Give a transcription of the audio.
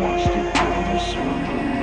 watched it burn the.